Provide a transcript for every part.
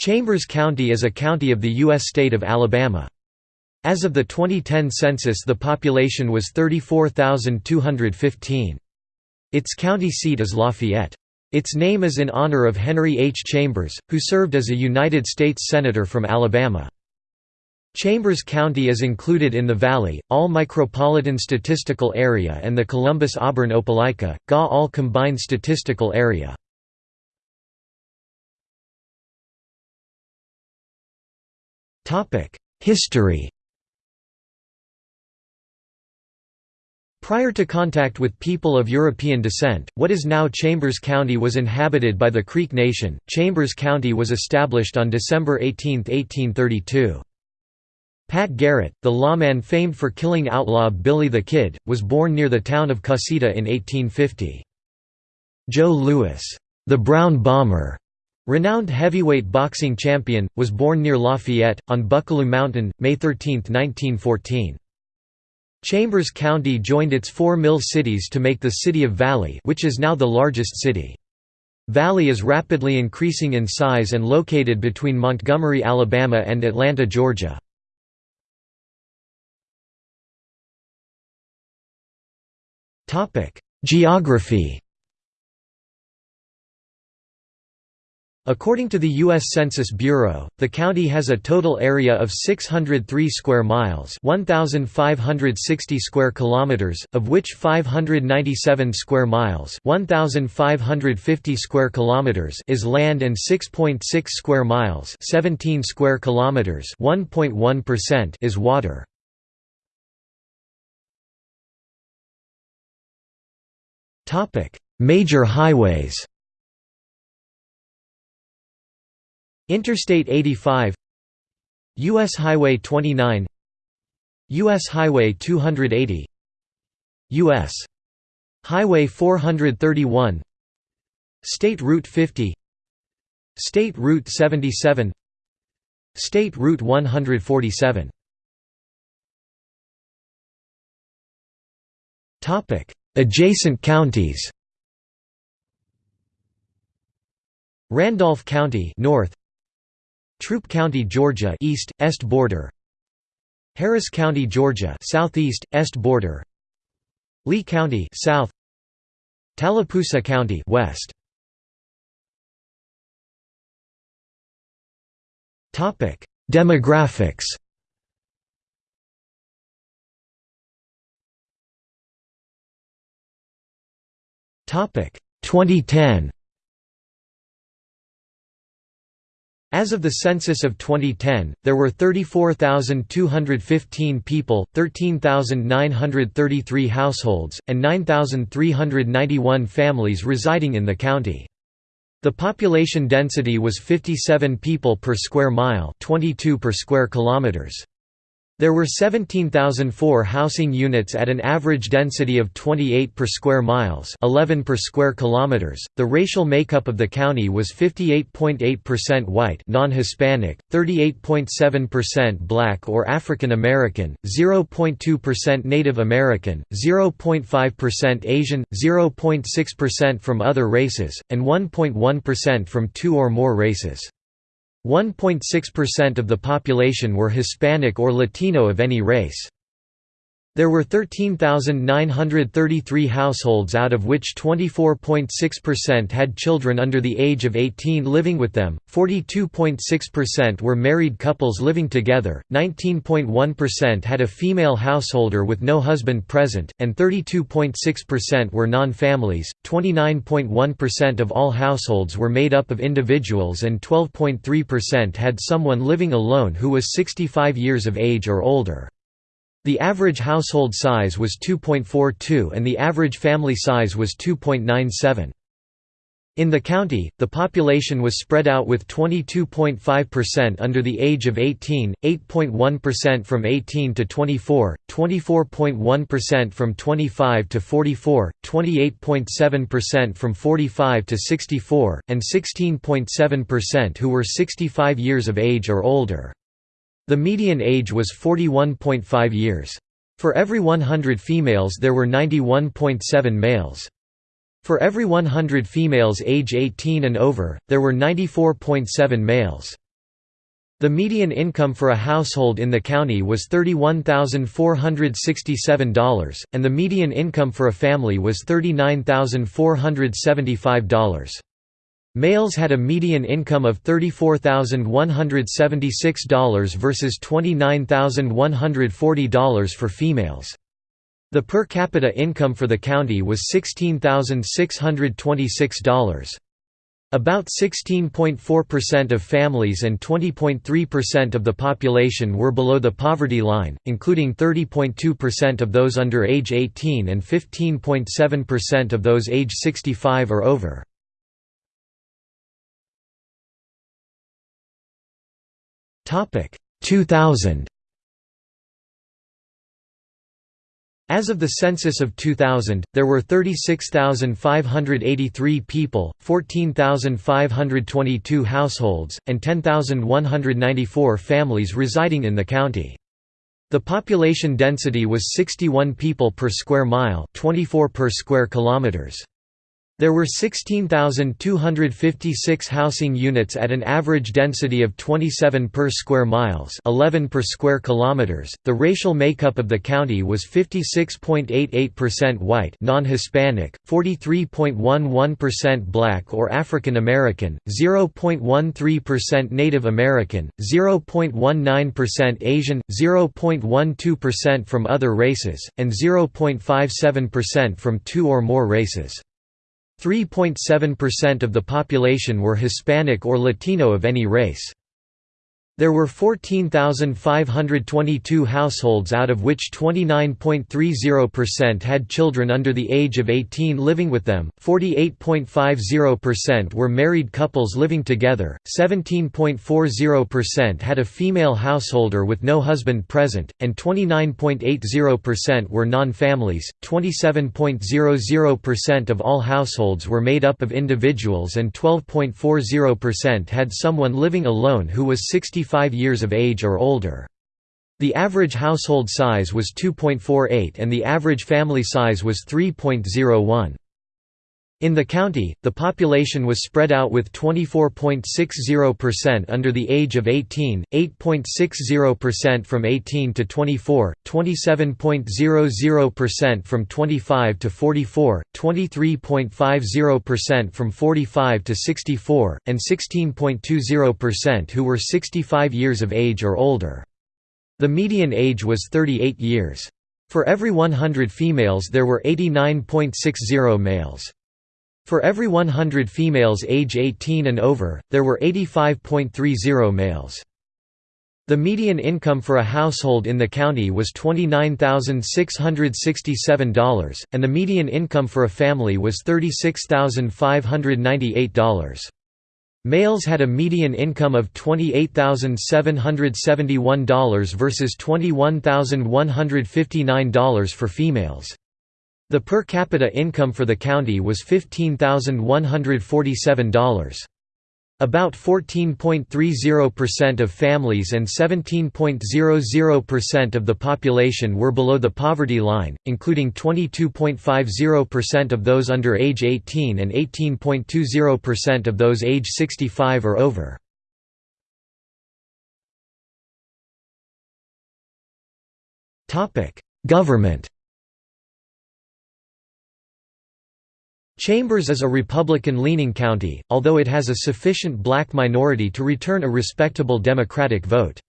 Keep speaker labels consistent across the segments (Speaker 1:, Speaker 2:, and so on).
Speaker 1: Chambers County is a county of the U.S. state of Alabama. As of the 2010 census the population was 34,215. Its county seat is Lafayette. Its name is in honor of Henry H. Chambers, who served as a United States Senator from Alabama. Chambers County is included in the Valley, All Micropolitan Statistical Area and the Columbus-Auburn-Opelika, GA All Combined Statistical Area. History Prior to contact with people of European descent, what is now Chambers County was inhabited by the Creek Nation. Chambers County was established on December 18, 1832. Pat Garrett, the lawman famed for killing outlaw Billy the Kid, was born near the town of Cusseta in 1850. Joe Louis, the Brown Bomber, Renowned heavyweight boxing champion, was born near Lafayette, on Buckalew Mountain, May 13, 1914. Chambers County joined its four mill cities to make the city of Valley which is now the largest city. Valley is rapidly increasing in size and located between Montgomery, Alabama and Atlanta, Georgia. Geography According to the U.S. Census Bureau, the county has a total area of 603 square miles 1,560 square kilometers, of which 597 square miles 1,550 square kilometers is land and 6.6 .6 square miles 17 square kilometers 1.1% is water. Major highways Interstate 85 U.S. Highway 29 U.S. Highway 280 U.S. Highway 431 State Route 50 State Route 77 State Route 147 Adjacent counties Randolph County North Troup County, Georgia east, est border. Harris County, Georgia southeast, est border. Lee County south. Tallapoosa County west. Topic Demographics. Topic 2010 As of the census of 2010, there were 34,215 people, 13,933 households, and 9,391 families residing in the county. The population density was 57 people per square mile 22 per square kilometers. There were 17,004 housing units at an average density of 28 per square miles, 11 per square kilometers. The racial makeup of the county was 58.8% white, non-Hispanic, 38.7% black or African American, 0.2% Native American, 0.5% Asian, 0.6% from other races, and 1.1% from two or more races. 1.6% of the population were Hispanic or Latino of any race. There were 13,933 households out of which 24.6% had children under the age of 18 living with them, 42.6% were married couples living together, 19.1% had a female householder with no husband present, and 32.6% were non-families, 29.1% of all households were made up of individuals and 12.3% had someone living alone who was 65 years of age or older. The average household size was 2.42 and the average family size was 2.97. In the county, the population was spread out with 22.5% under the age of 18, 8.1% from 18 to 24, 24.1% from 25 to 44, 28.7% from 45 to 64, and 16.7% who were 65 years of age or older. The median age was 41.5 years. For every 100 females there were 91.7 males. For every 100 females age 18 and over, there were 94.7 males. The median income for a household in the county was $31,467, and the median income for a family was $39,475. Males had a median income of $34,176 versus $29,140 for females. The per capita income for the county was $16,626. About 16.4% of families and 20.3% of the population were below the poverty line, including 30.2% of those under age 18 and 15.7% of those age 65 or over. Topic 2000 As of the census of 2000, there were 36,583 people, 14,522 households, and 10,194 families residing in the county. The population density was 61 people per square mile, 24 per square kilometers. There were 16,256 housing units at an average density of 27 per square miles, 11 per square kilometers. The racial makeup of the county was 56.88% white, non-Hispanic, 43.11% black or African American, 0.13% Native American, 0.19% Asian, 0.12% from other races, and 0.57% from two or more races. 3.7% of the population were Hispanic or Latino of any race. There were 14,522 households out of which 29.30% had children under the age of 18 living with them, 48.50% were married couples living together, 17.40% had a female householder with no husband present, and 29.80% were non-families, 27.00% of all households were made up of individuals and 12.40% had someone living alone who was 65 65 years of age or older. The average household size was 2.48 and the average family size was 3.01. In the county, the population was spread out with 24.60% under the age of 18, 8.60% from 18 to 24, 27.00% from 25 to 44, 23.50% from 45 to 64, and 16.20% who were 65 years of age or older. The median age was 38 years. For every 100 females there were 89.60 males. For every 100 females age 18 and over, there were 85.30 males. The median income for a household in the county was $29,667, and the median income for a family was $36,598. Males had a median income of $28,771 versus $21,159 for females. The per capita income for the county was $15,147. About 14.30% of families and 17.00% of the population were below the poverty line, including 22.50% of those under age 18 and 18.20% of those age 65 or over. Government Chambers is a Republican-leaning county, although it has a sufficient black minority to return a respectable Democratic vote.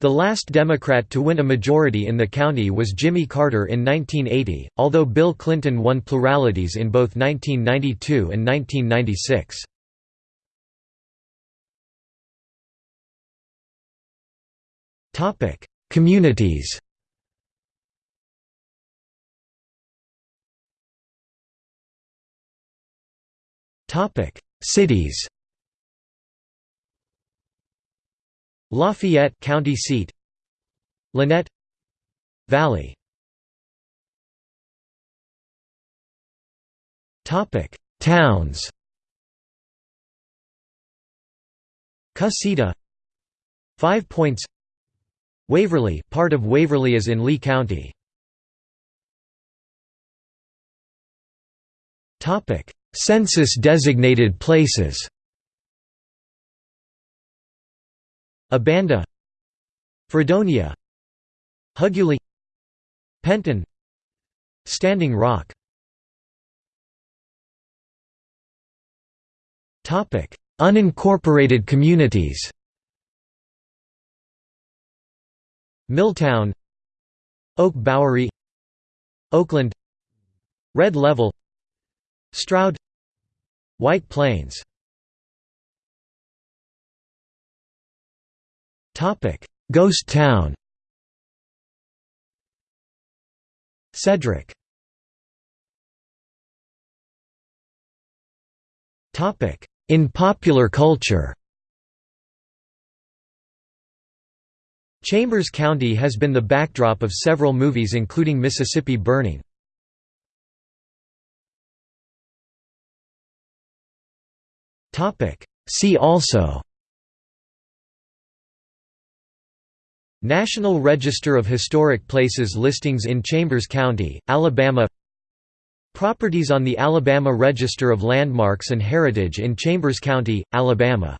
Speaker 1: The last Democrat to win a majority in the county was Jimmy Carter in 1980, although Bill Clinton won pluralities in both 1992 and 1996. Communities Topic: Cities. Lafayette County seat. Lanett Valley. Topic: Towns. Cusseta. Five Points. Waverly, part of Waverly is in Lee County. Topic: Census-designated places. Abanda Fredonia Huguley Penton Standing Rock. Unincorporated communities. Milltown Oak Bowery Oakland Red Level Stroud White Plains. Ghost Town. Cedric. In popular culture. Chambers County has been the backdrop of several movies including Mississippi Burning. See also National Register of Historic Places listings in Chambers County, Alabama Properties on the Alabama Register of Landmarks and Heritage in Chambers County, Alabama